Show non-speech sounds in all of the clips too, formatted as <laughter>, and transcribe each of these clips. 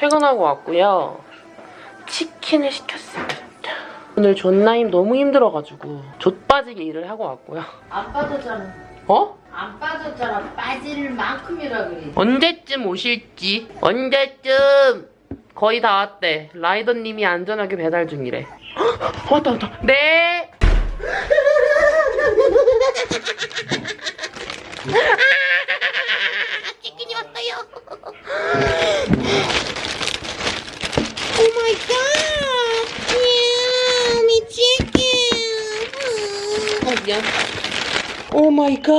퇴근하고 왔고요. 치킨을 시켰습니다. 오늘 존나임 너무 힘들어가지고 좆빠지게 일을 하고 왔고요. 안 빠졌잖아. 어? 안 빠졌잖아. 빠질 만큼이라 그래. 언제쯤 오실지 언제쯤 거의 다 왔대 라이더님이 안전하게 배달 중이래 헉, 왔다 왔다 네 <laughs> 치킨이 왔어요 Oh my god yummy chicken 어 미안 Oh my god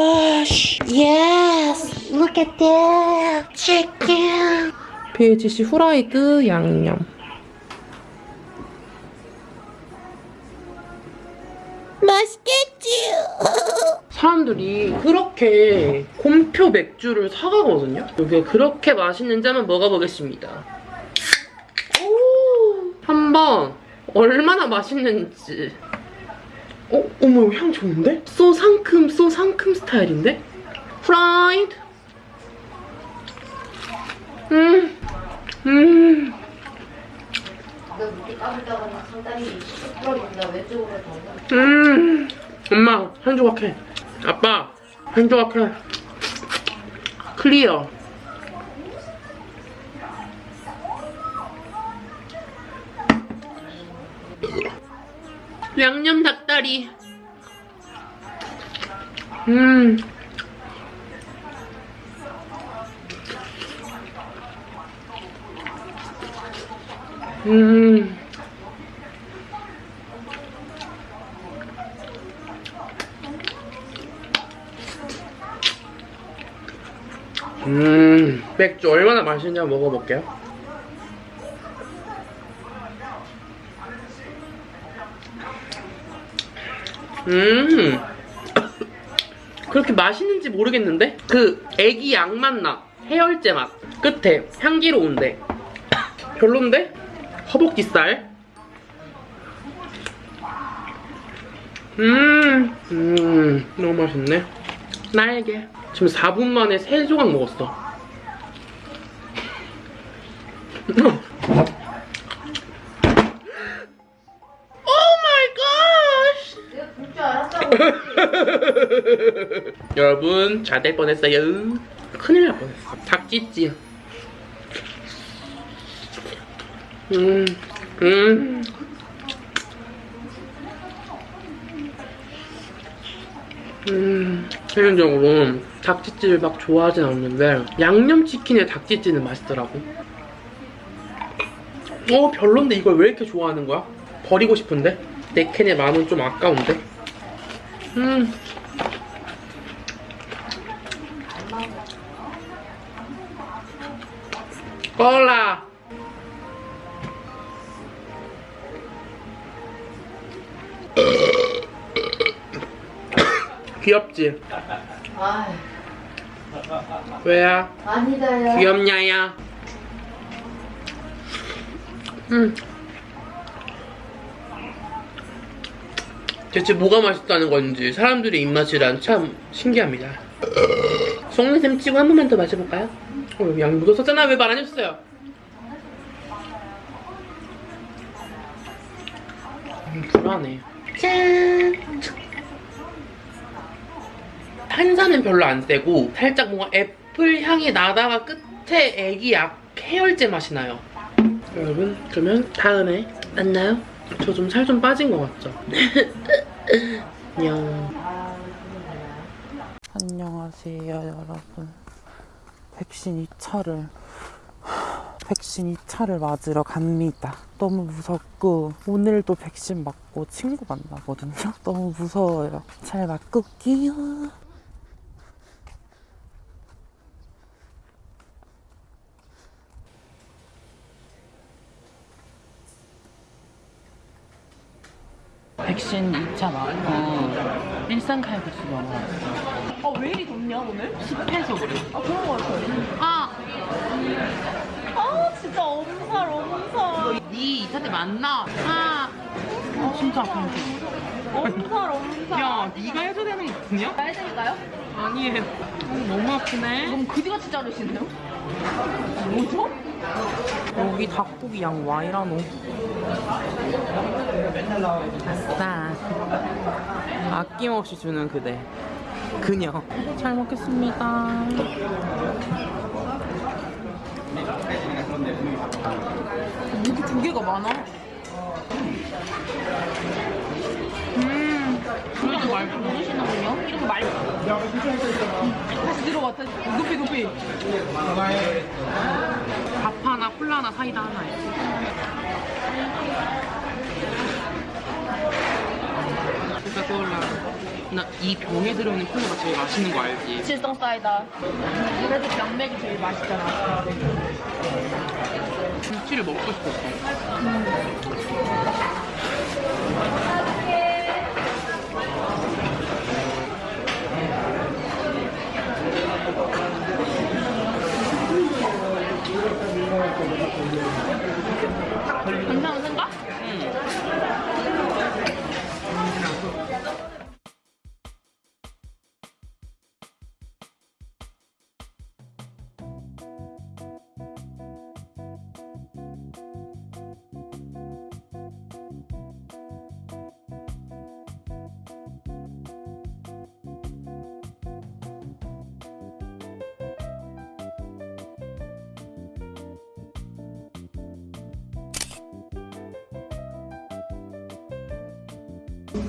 Yes, look at that chicken. BHC 후라이드 양념. 맛있겠지? 사람들이 그렇게 곰표 맥주를 사가거든요? 이게 그렇게 맛있는지 한번 먹어보겠습니다. 오, 한번 얼마나 맛있는지. 어, 어머, 향 좋은데? 소 상큼, 소 상큼 스타일인데? 프라이드. 음, 음. 음, 엄마 한 조각 해. 아빠 한 조각 해. 클리어. 양념 닭다리. 음. 음. 음, 맥주 얼마나 한번 먹어볼게요. 음, 그렇게 맛있는지 모르겠는데? 그 애기 양맛 나. 해열제 맛. 끝에 향기로운데. 별론데? 허벅지살. 음, 음, 너무 맛있네. 날개. 지금 4분 만에 3조각 먹었어. <laughs> <laughs> 여러분, 잘 될 뻔했어요. 큰일 날 뻔했어. 닭찌찌. 음, 음. 음, 개인적으로 닭찌찌를 막 좋아하진 않는데 양념치킨에 닭찌찌는 맛있더라고. 어, 별론데 이걸 왜 이렇게 좋아하는 거야? 버리고 싶은데? 내 캔에 만원 좀 아까운데? 음. 콜라. <coughs> 귀엽지? 아, 왜야? 아니다야. 귀엽냐야? 음. 대체 뭐가 맛있다는 건지 사람들의 입맛이란 참 신기합니다. 속내샘 치고 한 번만 더 마셔볼까요? 어, 여기 양 묻었었잖아. 왜 말 안 해줬어요? 음, 불안해. 짠! 탄산은 별로 안 세고 살짝 뭔가 애플 향이 나다가 끝에 애기 약 해열제 맛이 나요. 여러분 그러면 다음에 만나요. 저 좀살좀 빠진 것 같죠? 안녕. 안녕하세요 여러분. 백신 2차를 백신 2차를 맞으러 갑니다. 너무 무섭고 오늘도 백신 맞고 친구 만나거든요. 너무 무서워요. 잘 맞고 올게요 신 2차 맞고 일산 칼국수 먹어 왔어 아, 왜 이리 덥냐, 오늘? 습해서 그래 아, 그런 거 같아요. 아! 아, 진짜 엄살, 엄살. 니 2차 때 만나 아! 아 진짜 아픈데 엄살, 엄살. 야 니가 해줘야 되는 거 아니야? 말 되니까요? 아니 어, 너무 아프네 너무 그지같이 자르시네요? 뭐죠? 여기 닭고기 양 와이라노. 아싸. 아낌없이 주는 그대. 그녀. 잘 먹겠습니다. 이렇게 두 개가 많아? 음, 그래도 말 모르시는군요? 이런 거 말. 다시 들어와, 다시. 높이, 높이. 밥 하나, 콜라 하나, 사이다 하나에. 진짜 떠올라. 나이 병에 들어있는 콜라가 제일 맛있는 거 알지? 질성 사이다. 그래도 병맥이 제일 맛있잖아. 김치를 먹고 싶었어. 괜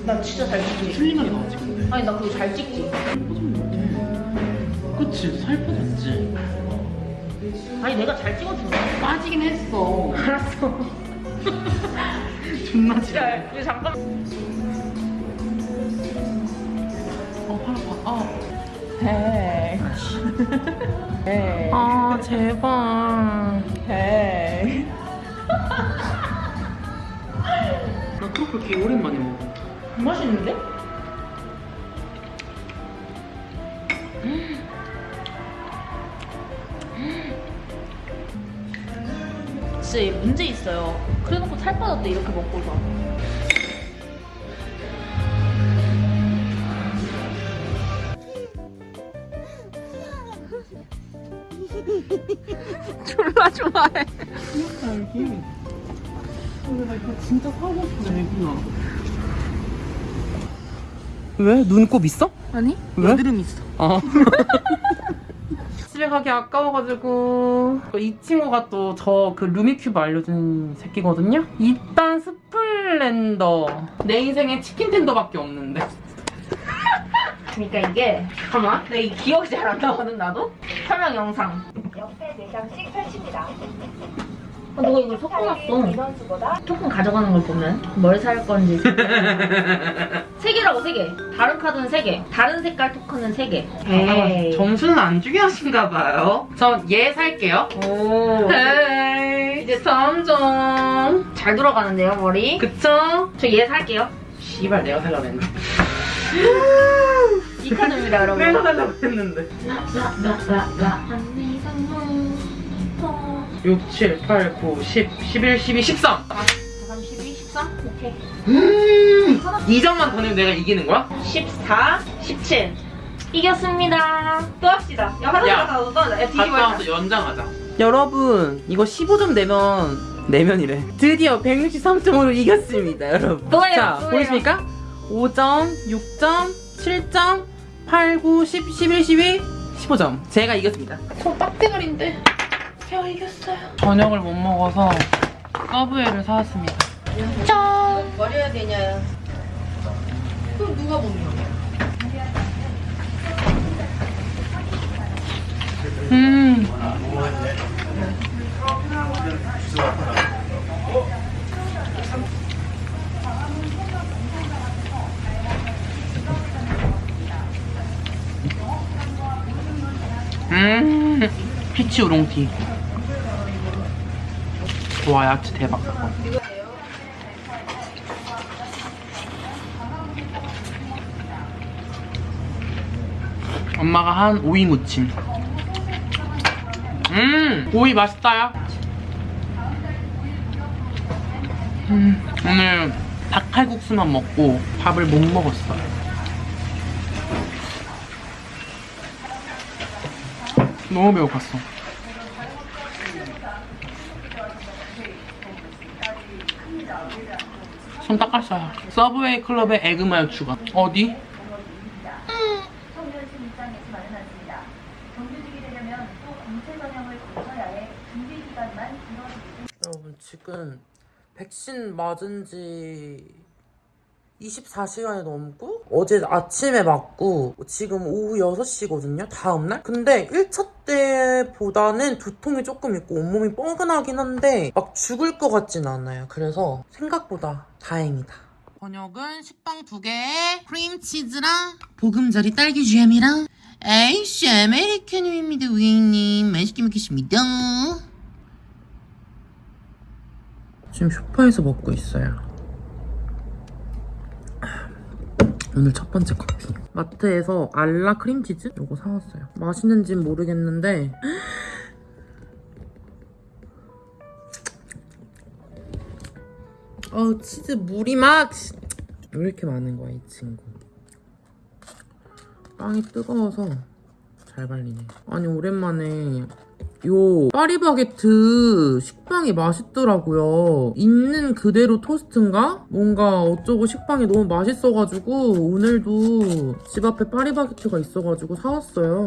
나 진짜 잘 찍지. 틀리하게 나오지 근데. 아니 나 그거 잘 찍지. 그치 살 빠졌지. 아니 내가 잘 찍어준다. 빠지긴 했어. 알았어. <laughs> 존나 지랄 야, 이거 잠깐. 어, 팔 아파. 아. 헤이. 헤이. 아, 제발. 헤이. 나 트러플 개 오랜만에 먹어. 맛있는데? 진짜 얘 문제 있어요. 그래놓고 살 빠졌대 이렇게 먹고서. <laughs> 졸라 좋아해. 알기. 근데 나 이거 진짜 사고 싶어, 애구나. 왜? 눈곱 있어? 아니? 왜? 여드름 있어. 아. <laughs> 집에 가기 아까워가지고 이 친구가 또 저 그 루미큐브 알려준 새끼거든요? 일단 스플렌더 내 인생에 chicken tender밖에 없는데 그러니까 이게 잠깐만 이 기억이 잘 안 나거든 나도 설명 영상 옆에 4장씩 펼칩니다. 어, 너가 이걸 섞어놨어? 토큰 가져가는 걸 보면 뭘 살 건지. <laughs> 세 개라고 세 개. 다른 카드는 세 개. 다른 색깔 토큰은 세 개. 에이. 점수는 안 중요하신가 봐요. 전 얘 살게요. 오. 헤이 이제 3점. 잘 돌아가는데요 머리? 그쵸? 저 얘 살게요. 씨발 내가 살려고 했는데 이 카드입니다 여러분. 내가 살려고 했는데 6, 7, 8, 9, 10, 11, 12, 13 12, 13? 오케이. 음 2점만 더 내면 내가 이기는 거야? 14, 17 이겼습니다. 또 합시다. 야 화장실 야, 갔다 와서 또 하자 야 뒤집어 갔다 와서 연장하자. 여러분 이거 15점 내면 내면이래. 드디어 163점으로 이겼습니다 여러분. 또 해요, 자 또 해요. 보이십니까? 5점, 6점, 7점, 8, 9, 10, 11, 12, 15점. 제가 이겼습니다. 저 빡대가리인데 제가 이겼어요. 저녁을 못 먹어서 서브웨이를 사왔습니다 버려야 되냐? 그럼 누가 먹냐? 음 음, 피치 우롱티. 와, 야채 대박. 엄마가 한 오이 무침. 음, 오이 맛있다야. 음, 오늘 닭칼국수만 먹고 밥을 못 먹었어요. 너무 배고팠어. 손 닦았어요. 서브웨이 클럽의 에그마요 추가. 어디? 여러분 지금 백신 맞은 지 24시간이 넘고 어제 아침에 맞고 지금 오후 6시거든요 다음날? 근데 1차 때보다는 두통이 조금 있고 온몸이 뻐근하긴 한데 막 죽을 것 같진 않아요. 그래서 생각보다 다행이다. 번역은 식빵 두 개에 크림치즈랑 보금자리 딸기 잼이랑 에이씨 아메리카노입니다 고객님. 맛있게 먹겠습니다. 지금 쇼파에서 먹고 있어요. 오늘 첫 번째 커피. 마트에서 알라 크림치즈? 이거 사왔어요. 맛있는진 모르겠는데. <gasps> 어, 치즈 물이 막! 왜 이렇게 많은 거야, 이 친구. 빵이 뜨거워서 잘 발리네. 아니, 오랜만에 요 파리바게트 식빵이 맛있더라고요. 있는 그대로 토스트인가? 뭔가 어쩌고 식빵이 너무 맛있어가지고 오늘도 집 앞에 파리바게트가 있어가지고 사왔어요.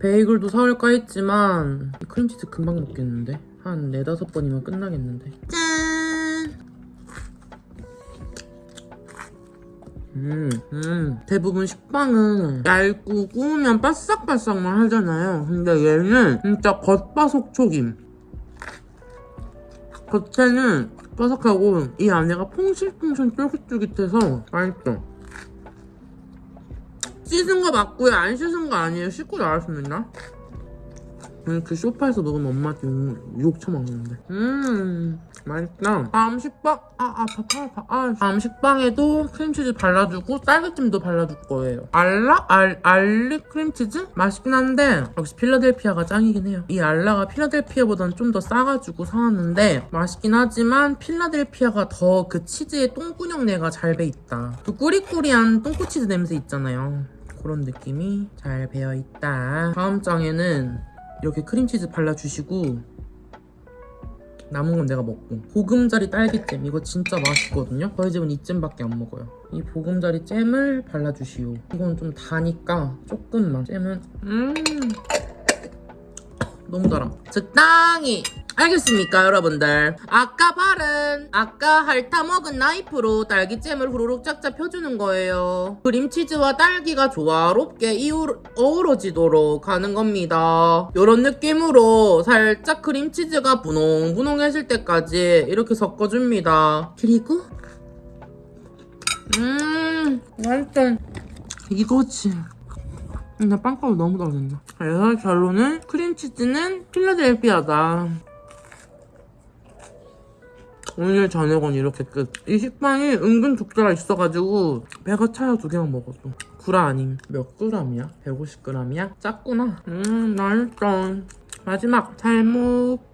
베이글도 사올까 했지만 이 크림치즈 금방 먹겠는데? 한 네다섯 번이면 끝나겠는데. 짠! 음, 음. 대부분 식빵은 얇고 구우면 바싹바싹만 하잖아요. 근데 얘는 진짜 겉바속촉임. 겉에는 바삭하고 이 안에가 퐁실퐁실 쫄깃쫄깃해서 맛있어. 씻은 거 맞고요. 안 씻은 거 아니에요. 씻고 나왔습니다. 이렇게 소파에서 먹으면 엄마한테 욕, 욕 처먹는데. 음, 맛있다. 다음 식빵, 아, 아, 밥, 아, 밥, 아. 다음 식빵에도 크림치즈 발라주고 딸기잼도 발라줄 거예요. 알라? 알, 알리 크림치즈? 맛있긴 한데, 역시 필라델피아가 짱이긴 해요. 이 알라가 필라델피아보다는 좀 더 싸가지고 사왔는데, 맛있긴 하지만 필라델피아가 더 그 치즈의 똥구녕내가 잘 배 있다. 그 꾸리꾸리한 똥꼬치즈 냄새 있잖아요. 그런 느낌이 잘 배어있다. 다음 장에는 이렇게 크림치즈 발라주시고 남은 건 내가 먹고. 보금자리 딸기잼. 이거 진짜 맛있거든요? 저희 집은 이 잼밖에 안 먹어요. 이 보금자리 잼을 발라주시오. 이건 좀 다니까 조금만. 잼은 음 너무 달아. 적당히 알겠습니까 여러분들? 아까 바른 아까 핥아 먹은 나이프로 딸기잼을 후루룩 짝짝 펴주는 거예요. 크림치즈와 딸기가 조화롭게 어우러지도록 하는 겁니다. 이런 느낌으로 살짝 크림치즈가 분홍분홍해질 때까지 이렇게 섞어줍니다. 그리고? 음 맛있다 이거지 근데 빵가루 너무 떨어진다 그래서 결론은 크림치즈는 필라델피아다 오늘 저녁은 이렇게 끝. 이 식빵이 은근 두께가 있어가지고 배가 차요 두 개만 먹었어. 구라 아님. 몇 그램이야? 150g이야? 작구나. 음 맛있다. 마지막 살묵.